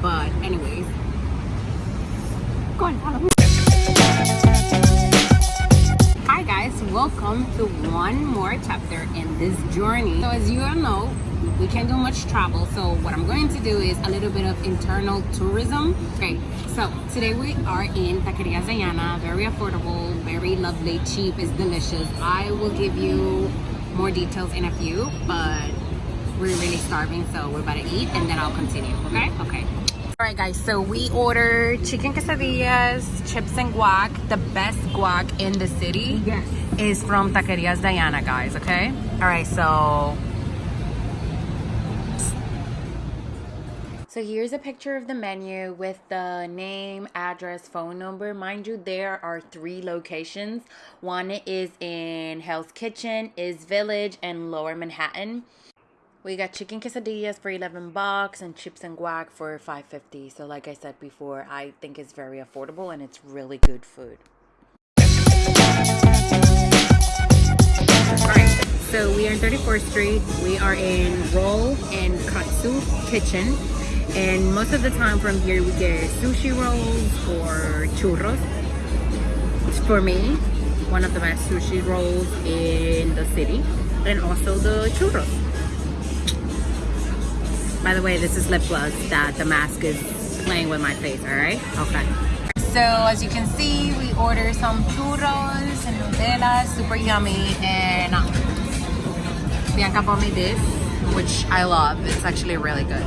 but anyways. go on follow me hi guys welcome to one more chapter in this journey. So as you all know we can't do much travel so what i'm going to do is a little bit of internal tourism. Okay so today we are in taqueria Diana very affordable very lovely cheap it's delicious. I will give you more details in a few but we're really starving so we're about to eat and then i'll continue okay? Okay all right guys so we ordered chicken quesadillas chips and guac the best guac in the city Yes. is from taquerias diana guys okay all right so so here's a picture of the menu with the name, address, phone number. Mind you, there are three locations. One is in Hell's Kitchen, is Village, and Lower Manhattan. We got chicken quesadillas for 11 bucks and chips and guac for 5.50. So like I said before, I think it's very affordable and it's really good food. Alright, so we are in 34th Street. We are in Roll and Katsu Kitchen. And most of the time from here we get sushi rolls or churros. For me, one of the best sushi rolls in the city. And also the churros. By the way, this is lip gloss that the mask is playing with my face, alright? Okay. So as you can see, we ordered some churros and Nutella, super yummy, and Bianca bought me this, which I love. It's actually really good.